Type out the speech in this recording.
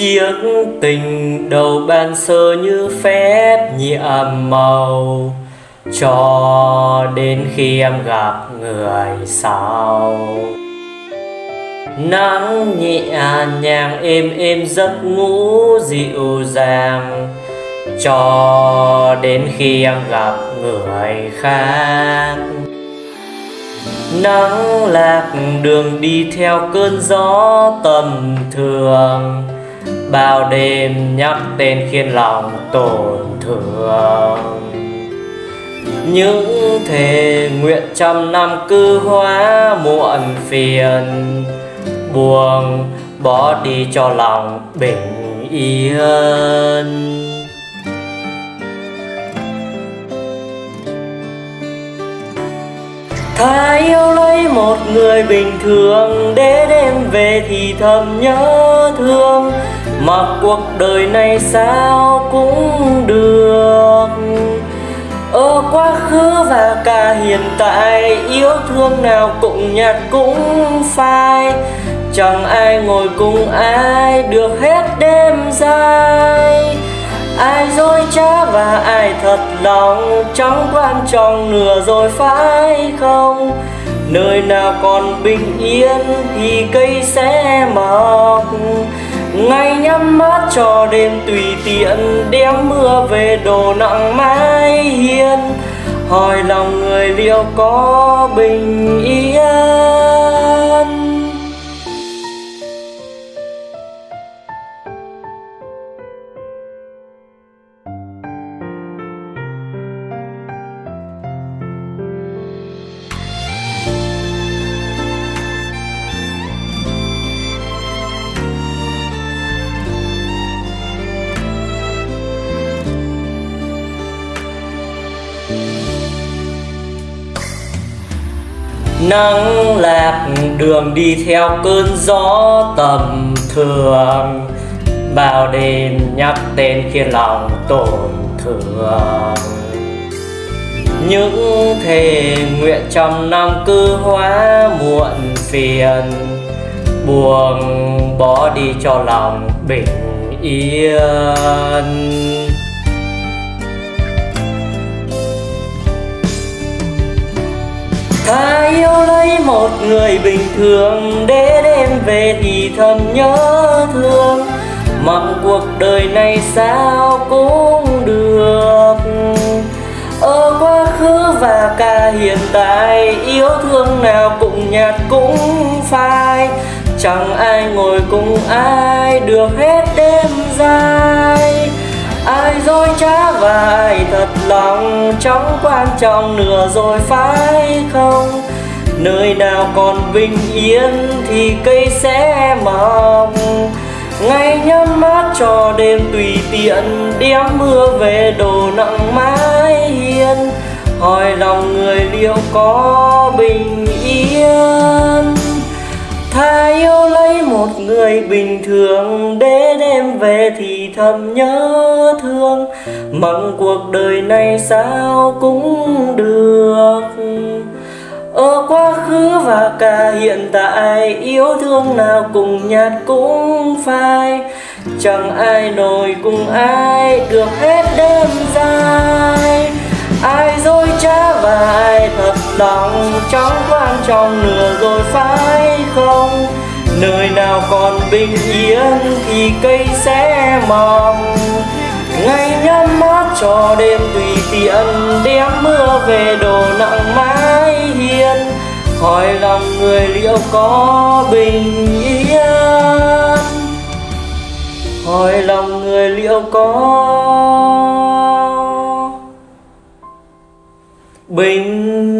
chiếc tình đầu ban sơ như phép nhiệm màu. Cho đến khi em gặp người sau. Nắng nhẹ nhàng êm êm giấc ngủ dịu dàng. Cho đến khi em gặp người khác. Nắng lạc đường đi theo cơn gió tầm thường bao đêm nhắc tên khiến lòng tổn thương. Những thề nguyện trăm năm cứ hóa muộn phiền. Buông bỏ đi cho lòng bình yên. Thái yêu một người bình thường Để đêm về thì thầm nhớ thương. Mặc cuộc đời này sao cũng được. Ở quá khứ và cả hiện tại, Yêu thương nào cũng nhạt cũng phai. Chẳng ai ngồi cùng ai, được hết đêm dài. Ai dối trá và ai thật lòng, chẳng quan trọng nửa rồi phải không? Nơi nào còn bình yên thì cây sẽ mọc. Ngày nhắm mắt cho đêm tùy tiện, đem mưa về đồ nặng mái hiên. Hỏi lòng người liệu có bình yên. Nắng lạc đường đi theo cơn gió tầm thường. Bao đêm nhắc tên khiến lòng tổn thương. Những thề nguyện trăm năm cứ hóa muộn phiền. Buông bỏ đi cho lòng bình yên. Và yêu lấy một người bình thường Để đêm về thì thầm nhớ thương. Mặc cuộc đời này sao cũng được. Ở quá khứ và cả hiện tại, Yêu thương nào cũng nhạt cũng phai. Chẳng ai ngồi cùng ai, được hết đêm dài ai dối trá và ai thật lòng chóng quan trọng nữa rồi phải không? Nơi nào còn bình yên thì cây sẽ mọc. Ngày nhắm mắt cho đêm tùy tiện đem mưa về đồ nặng mái hiên. Hỏi lòng người liệu có bình yên? Người bình thường Để đêm về thì thầm nhớ thương. Mong cuộc đời này sao cũng được. Ở quá khứ và cả hiện tại, Yêu thương nào cùng nhạt cũng phai. Chẳng ai nổi cùng ai, được hết đêm dài. Ai dối trá và ai thật lòng trong quan trọng nửa rồi phải không? Nơi nào bình yên thì cây sẽ mầm ngày nhắm mát cho đêm tùy tiện đem mưa về đồ nặng mái hiên. Hỏi lòng người liệu có bình yên? Hỏi lòng người liệu có bình